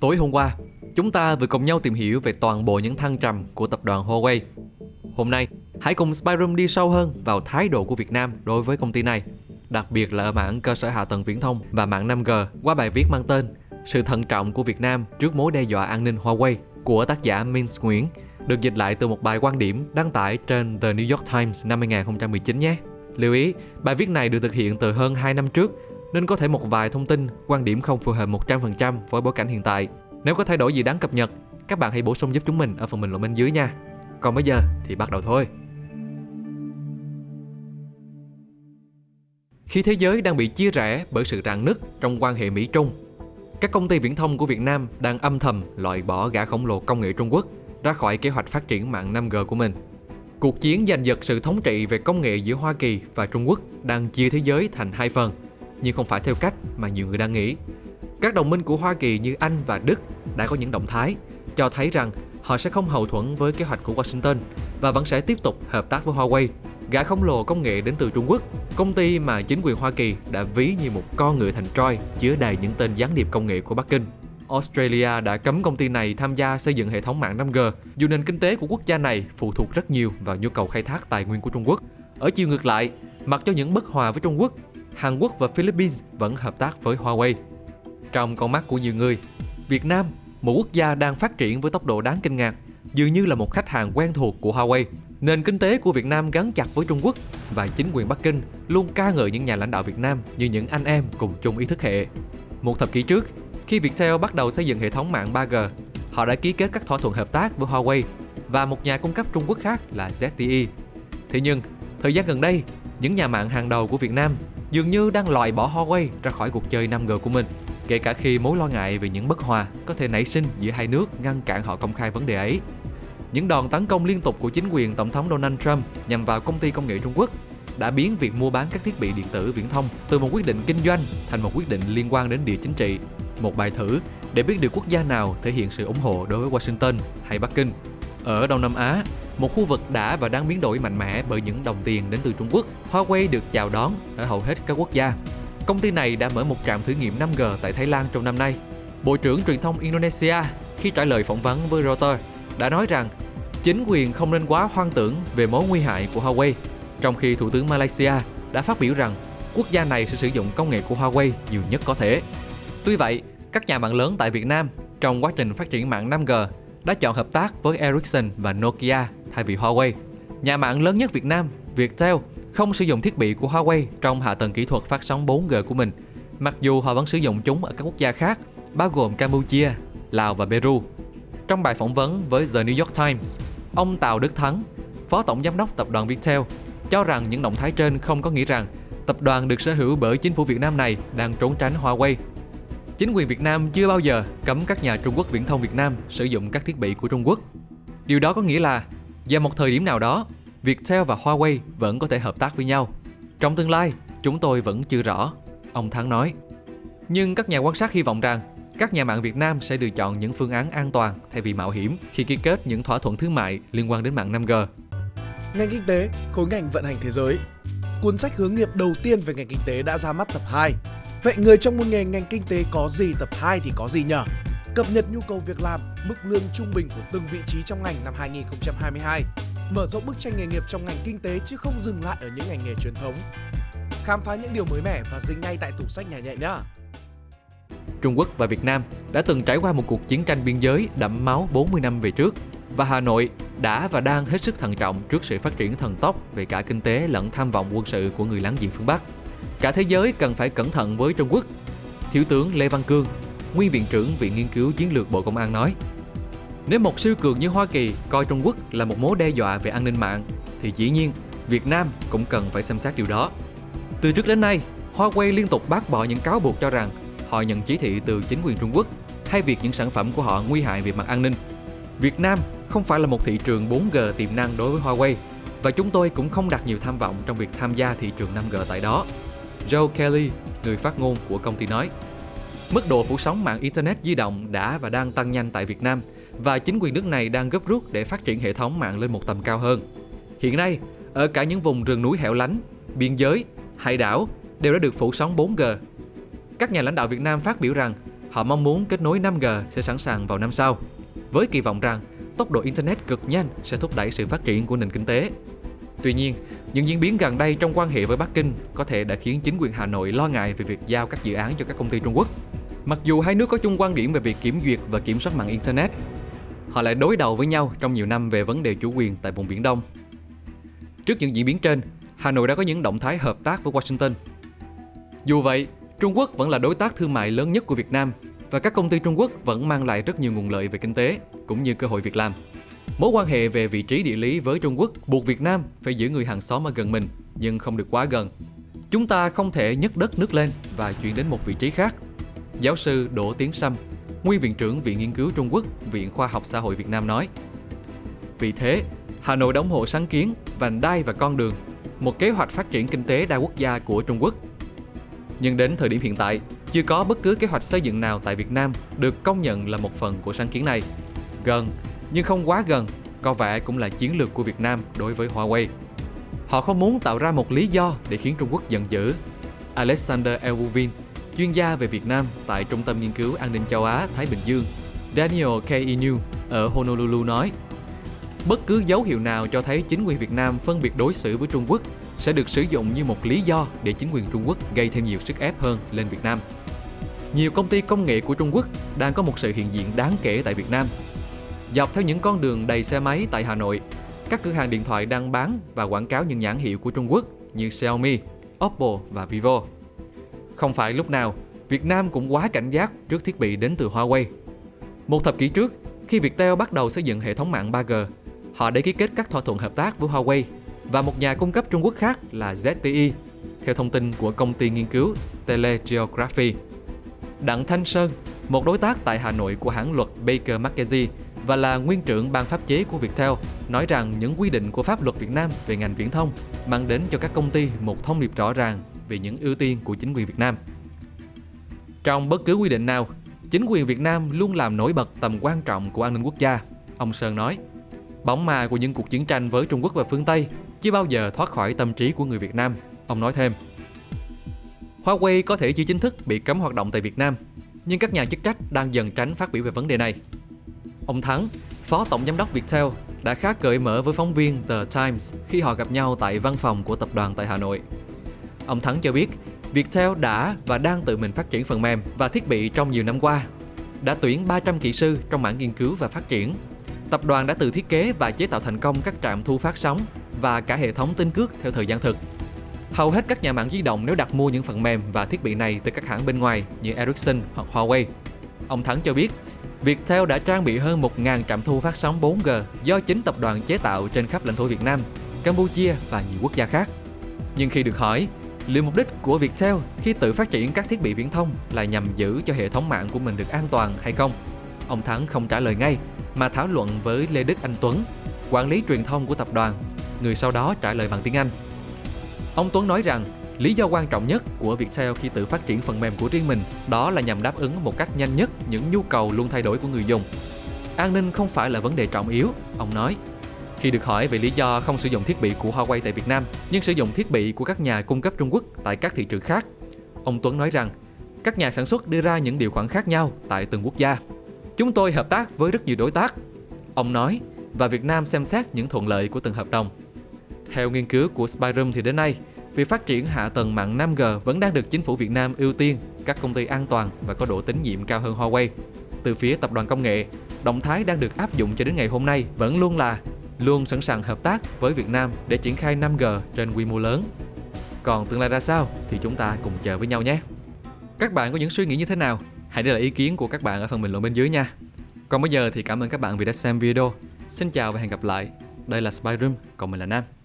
Tối hôm qua, chúng ta vừa cùng nhau tìm hiểu về toàn bộ những thăng trầm của tập đoàn Huawei. Hôm nay, hãy cùng Spyroom đi sâu hơn vào thái độ của Việt Nam đối với công ty này, đặc biệt là ở mảng cơ sở hạ tầng viễn thông và mạng 5G qua bài viết mang tên Sự thận trọng của Việt Nam trước mối đe dọa an ninh Huawei của tác giả Minh Nguyễn, được dịch lại từ một bài quan điểm đăng tải trên The New York Times năm 2019 nhé. Lưu ý, bài viết này được thực hiện từ hơn 2 năm trước nên có thể một vài thông tin, quan điểm không phù hợp 100% với bối cảnh hiện tại. Nếu có thay đổi gì đáng cập nhật, các bạn hãy bổ sung giúp chúng mình ở phần bình luận bên dưới nha. Còn bây giờ thì bắt đầu thôi. Khi thế giới đang bị chia rẽ bởi sự rạn nứt trong quan hệ Mỹ-Trung, các công ty viễn thông của Việt Nam đang âm thầm loại bỏ gã khổng lồ công nghệ Trung Quốc ra khỏi kế hoạch phát triển mạng 5G của mình. Cuộc chiến giành giật sự thống trị về công nghệ giữa Hoa Kỳ và Trung Quốc đang chia thế giới thành hai phần – nhưng không phải theo cách mà nhiều người đang nghĩ. Các đồng minh của Hoa Kỳ như Anh và Đức đã có những động thái cho thấy rằng họ sẽ không hậu thuẫn với kế hoạch của Washington và vẫn sẽ tiếp tục hợp tác với Huawei, gã khổng lồ công nghệ đến từ Trung Quốc, công ty mà chính quyền Hoa Kỳ đã ví như một con ngựa thành Troy chứa đầy những tên gián điệp công nghệ của Bắc Kinh. Australia đã cấm công ty này tham gia xây dựng hệ thống mạng 5G, dù nền kinh tế của quốc gia này phụ thuộc rất nhiều vào nhu cầu khai thác tài nguyên của Trung Quốc. Ở chiều ngược lại, mặc cho những bất hòa với Trung Quốc, Hàn Quốc và Philippines vẫn hợp tác với Huawei. Trong con mắt của nhiều người, Việt Nam, một quốc gia đang phát triển với tốc độ đáng kinh ngạc, dường như là một khách hàng quen thuộc của Huawei. Nền kinh tế của Việt Nam gắn chặt với Trung Quốc và chính quyền Bắc Kinh luôn ca ngợi những nhà lãnh đạo Việt Nam như những anh em cùng chung ý thức hệ. Một thập kỷ trước, khi Viettel bắt đầu xây dựng hệ thống mạng 3G, họ đã ký kết các thỏa thuận hợp tác với Huawei và một nhà cung cấp Trung Quốc khác là ZTE. Thế nhưng, thời gian gần đây, những nhà mạng hàng đầu của Việt Nam dường như đang loại bỏ Huawei ra khỏi cuộc chơi 5G của mình, kể cả khi mối lo ngại về những bất hòa có thể nảy sinh giữa hai nước ngăn cản họ công khai vấn đề ấy. Những đòn tấn công liên tục của chính quyền Tổng thống Donald Trump nhằm vào công ty công nghệ Trung Quốc đã biến việc mua bán các thiết bị điện tử viễn thông từ một quyết định kinh doanh thành một quyết định liên quan đến địa chính trị. Một bài thử để biết được quốc gia nào thể hiện sự ủng hộ đối với Washington hay Bắc Kinh. Ở Đông Nam Á, một khu vực đã và đang biến đổi mạnh mẽ bởi những đồng tiền đến từ Trung Quốc. Huawei được chào đón ở hầu hết các quốc gia. Công ty này đã mở một trạm thử nghiệm 5G tại Thái Lan trong năm nay. Bộ trưởng truyền thông Indonesia khi trả lời phỏng vấn với Reuters đã nói rằng chính quyền không nên quá hoang tưởng về mối nguy hại của Huawei, trong khi Thủ tướng Malaysia đã phát biểu rằng quốc gia này sẽ sử dụng công nghệ của Huawei nhiều nhất có thể. Tuy vậy, các nhà mạng lớn tại Việt Nam trong quá trình phát triển mạng 5G đã chọn hợp tác với Ericsson và Nokia thay vì Huawei. Nhà mạng lớn nhất Việt Nam, Viettel, không sử dụng thiết bị của Huawei trong hạ tầng kỹ thuật phát sóng 4G của mình, mặc dù họ vẫn sử dụng chúng ở các quốc gia khác, bao gồm Campuchia, Lào và Peru. Trong bài phỏng vấn với The New York Times, ông Tào Đức Thắng, Phó Tổng Giám đốc Tập đoàn Viettel, cho rằng những động thái trên không có nghĩa rằng tập đoàn được sở hữu bởi chính phủ Việt Nam này đang trốn tránh Huawei Chính quyền Việt Nam chưa bao giờ cấm các nhà Trung Quốc viễn thông Việt Nam sử dụng các thiết bị của Trung Quốc. Điều đó có nghĩa là vào một thời điểm nào đó, Viettel và Huawei vẫn có thể hợp tác với nhau. Trong tương lai, chúng tôi vẫn chưa rõ, ông Thắng nói. Nhưng các nhà quan sát hy vọng rằng các nhà mạng Việt Nam sẽ lựa chọn những phương án an toàn thay vì mạo hiểm khi ký kết những thỏa thuận thương mại liên quan đến mạng 5G. Ngành kinh tế, khối ngành vận hành thế giới. Cuốn sách hướng nghiệp đầu tiên về ngành kinh tế đã ra mắt tập 2 Vậy người trong môn nghề ngành kinh tế có gì tập 2 thì có gì nhở? Cập nhật nhu cầu việc làm, mức lương trung bình của từng vị trí trong ngành năm 2022. Mở rộng bức tranh nghề nghiệp trong ngành kinh tế chứ không dừng lại ở những ngành nghề truyền thống. Khám phá những điều mới mẻ và dính ngay tại tủ sách nhà nhẹ nhá. Trung Quốc và Việt Nam đã từng trải qua một cuộc chiến tranh biên giới đẫm máu 40 năm về trước và Hà Nội đã và đang hết sức thận trọng trước sự phát triển thần tốc về cả kinh tế lẫn tham vọng quân sự của người láng giềng phương Bắc. Cả thế giới cần phải cẩn thận với Trung Quốc. Thiếu tướng Lê Văn Cương, nguyên viện trưởng Viện Nghiên cứu Chiến lược Bộ Công an nói, nếu một siêu cường như Hoa Kỳ coi Trung Quốc là một mối đe dọa về an ninh mạng, thì dĩ nhiên Việt Nam cũng cần phải xem xét điều đó. Từ trước đến nay, Huawei liên tục bác bỏ những cáo buộc cho rằng họ nhận chỉ thị từ chính quyền Trung Quốc hay việc những sản phẩm của họ nguy hại về mặt an ninh. Việt Nam không phải là một thị trường 4G tiềm năng đối với Huawei và chúng tôi cũng không đặt nhiều tham vọng trong việc tham gia thị trường 5G tại đó. Joe Kelly, người phát ngôn của công ty nói. Mức độ phủ sóng mạng Internet di động đã và đang tăng nhanh tại Việt Nam và chính quyền nước này đang gấp rút để phát triển hệ thống mạng lên một tầm cao hơn. Hiện nay, ở cả những vùng rừng núi hẻo lánh, biên giới, hải đảo đều đã được phủ sóng 4G. Các nhà lãnh đạo Việt Nam phát biểu rằng họ mong muốn kết nối 5G sẽ sẵn sàng vào năm sau, với kỳ vọng rằng tốc độ Internet cực nhanh sẽ thúc đẩy sự phát triển của nền kinh tế. Tuy nhiên, những diễn biến gần đây trong quan hệ với Bắc Kinh có thể đã khiến chính quyền Hà Nội lo ngại về việc giao các dự án cho các công ty Trung Quốc. Mặc dù hai nước có chung quan điểm về việc kiểm duyệt và kiểm soát mạng Internet, họ lại đối đầu với nhau trong nhiều năm về vấn đề chủ quyền tại vùng Biển Đông. Trước những diễn biến trên, Hà Nội đã có những động thái hợp tác với Washington. Dù vậy, Trung Quốc vẫn là đối tác thương mại lớn nhất của Việt Nam và các công ty Trung Quốc vẫn mang lại rất nhiều nguồn lợi về kinh tế cũng như cơ hội việc làm. Mối quan hệ về vị trí địa lý với Trung Quốc buộc Việt Nam phải giữ người hàng xóm ở gần mình nhưng không được quá gần. Chúng ta không thể nhấc đất nước lên và chuyển đến một vị trí khác. Giáo sư Đỗ Tiến Sâm, nguyên viện trưởng Viện Nghiên cứu Trung Quốc, Viện Khoa học Xã hội Việt Nam nói. Vì thế, Hà Nội đã ủng hộ sáng kiến vành đai và con đường, một kế hoạch phát triển kinh tế đa quốc gia của Trung Quốc. Nhưng đến thời điểm hiện tại, chưa có bất cứ kế hoạch xây dựng nào tại Việt Nam được công nhận là một phần của sáng kiến này. Gần, nhưng không quá gần, có vẻ cũng là chiến lược của Việt Nam đối với Huawei. Họ không muốn tạo ra một lý do để khiến Trung Quốc giận dữ. Alexander Elvuvin, chuyên gia về Việt Nam tại Trung tâm Nghiên cứu An ninh châu Á Thái Bình Dương, Daniel K. Inu ở Honolulu nói Bất cứ dấu hiệu nào cho thấy chính quyền Việt Nam phân biệt đối xử với Trung Quốc sẽ được sử dụng như một lý do để chính quyền Trung Quốc gây thêm nhiều sức ép hơn lên Việt Nam. Nhiều công ty công nghệ của Trung Quốc đang có một sự hiện diện đáng kể tại Việt Nam. Dọc theo những con đường đầy xe máy tại Hà Nội, các cửa hàng điện thoại đang bán và quảng cáo những nhãn hiệu của Trung Quốc như Xiaomi, Oppo và Vivo. Không phải lúc nào, Việt Nam cũng quá cảnh giác trước thiết bị đến từ Huawei. Một thập kỷ trước, khi Viettel bắt đầu xây dựng hệ thống mạng 3G, họ đã ký kết các thỏa thuận hợp tác với Huawei và một nhà cung cấp Trung Quốc khác là ZTE, theo thông tin của công ty nghiên cứu Telegeography. Đặng Thanh Sơn, một đối tác tại Hà Nội của hãng luật Baker McKenzie và là nguyên trưởng ban pháp chế của Viettel, nói rằng những quy định của pháp luật Việt Nam về ngành viễn thông mang đến cho các công ty một thông điệp rõ ràng về những ưu tiên của chính quyền Việt Nam. Trong bất cứ quy định nào, chính quyền Việt Nam luôn làm nổi bật tầm quan trọng của an ninh quốc gia, ông Sơn nói. Bóng ma của những cuộc chiến tranh với Trung Quốc và phương Tây chưa bao giờ thoát khỏi tâm trí của người Việt Nam, ông nói thêm. Huawei có thể chưa chính thức bị cấm hoạt động tại Việt Nam, nhưng các nhà chức trách đang dần tránh phát biểu về vấn đề này. Ông Thắng, Phó Tổng Giám đốc Viettel, đã khá cởi mở với phóng viên The Times khi họ gặp nhau tại văn phòng của tập đoàn tại Hà Nội. Ông Thắng cho biết, Viettel đã và đang tự mình phát triển phần mềm và thiết bị trong nhiều năm qua. Đã tuyển 300 kỹ sư trong mảng nghiên cứu và phát triển. Tập đoàn đã tự thiết kế và chế tạo thành công các trạm thu phát sóng và cả hệ thống tin cước theo thời gian thực. Hầu hết các nhà mạng di động nếu đặt mua những phần mềm và thiết bị này từ các hãng bên ngoài như Ericsson hoặc Huawei. Ông Thắng cho biết, Viettel đã trang bị hơn 1.000 trạm thu phát sóng 4G do chính tập đoàn chế tạo trên khắp lãnh thổ Việt Nam, Campuchia và nhiều quốc gia khác. Nhưng khi được hỏi, liệu mục đích của Viettel khi tự phát triển các thiết bị viễn thông là nhằm giữ cho hệ thống mạng của mình được an toàn hay không? Ông Thắng không trả lời ngay, mà thảo luận với Lê Đức Anh Tuấn, quản lý truyền thông của tập đoàn, người sau đó trả lời bằng tiếng Anh. Ông Tuấn nói rằng Lý do quan trọng nhất của Viettel khi tự phát triển phần mềm của riêng mình đó là nhằm đáp ứng một cách nhanh nhất những nhu cầu luôn thay đổi của người dùng. An ninh không phải là vấn đề trọng yếu, ông nói. Khi được hỏi về lý do không sử dụng thiết bị của Huawei tại Việt Nam, nhưng sử dụng thiết bị của các nhà cung cấp Trung Quốc tại các thị trường khác, ông Tuấn nói rằng các nhà sản xuất đưa ra những điều khoản khác nhau tại từng quốc gia. Chúng tôi hợp tác với rất nhiều đối tác, ông nói, và Việt Nam xem xét những thuận lợi của từng hợp đồng. Theo nghiên cứu của Spyroom thì đến nay, việc phát triển hạ tầng mạng 5G vẫn đang được chính phủ Việt Nam ưu tiên các công ty an toàn và có độ tín nhiệm cao hơn Huawei. Từ phía tập đoàn công nghệ, động thái đang được áp dụng cho đến ngày hôm nay vẫn luôn là luôn sẵn sàng hợp tác với Việt Nam để triển khai 5G trên quy mô lớn. Còn tương lai ra sao thì chúng ta cùng chờ với nhau nhé. Các bạn có những suy nghĩ như thế nào? Hãy để lại ý kiến của các bạn ở phần bình luận bên dưới nha. Còn bây giờ thì cảm ơn các bạn vì đã xem video. Xin chào và hẹn gặp lại. Đây là Spyroom, còn mình là Nam.